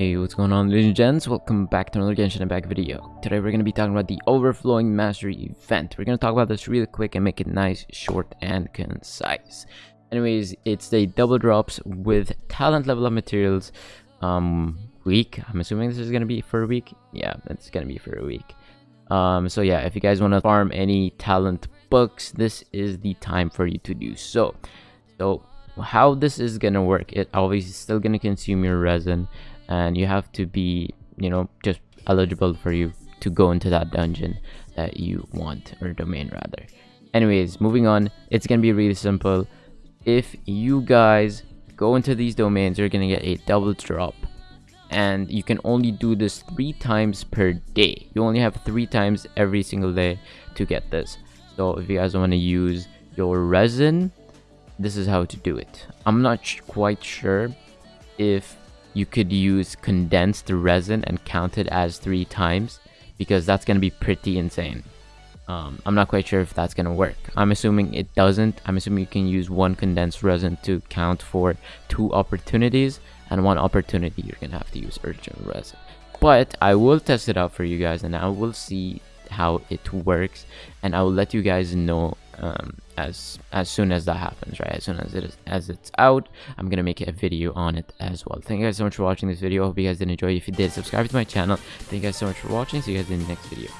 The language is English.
Hey, what's going on ladies and gents? Welcome back to another Genshin Impact video. Today we're going to be talking about the Overflowing Mastery event. We're going to talk about this really quick and make it nice, short, and concise. Anyways, it's the double drops with talent level up materials um, week. I'm assuming this is going to be for a week. Yeah, it's going to be for a week. Um, so yeah, if you guys want to farm any talent books, this is the time for you to do so. So how this is going to work, it obviously still going to consume your resin and you have to be you know just eligible for you to go into that dungeon that you want or domain rather. Anyways moving on it's gonna be really simple. If you guys go into these domains you're gonna get a double drop. And you can only do this three times per day. You only have three times every single day to get this. So if you guys want to use your resin this is how to do it. I'm not quite sure if you could use condensed resin and count it as three times because that's going to be pretty insane. Um, I'm not quite sure if that's going to work. I'm assuming it doesn't. I'm assuming you can use one condensed resin to count for two opportunities and one opportunity you're going to have to use original resin. But I will test it out for you guys and I will see how it works and I will let you guys know um, as as soon as that happens right? As soon as it is as it's out i'm gonna make a video on it as well. Thank you guys so much for watching this video. Hope you guys did enjoy. If you did subscribe to my channel. Thank you guys so much for watching. See you guys in the next video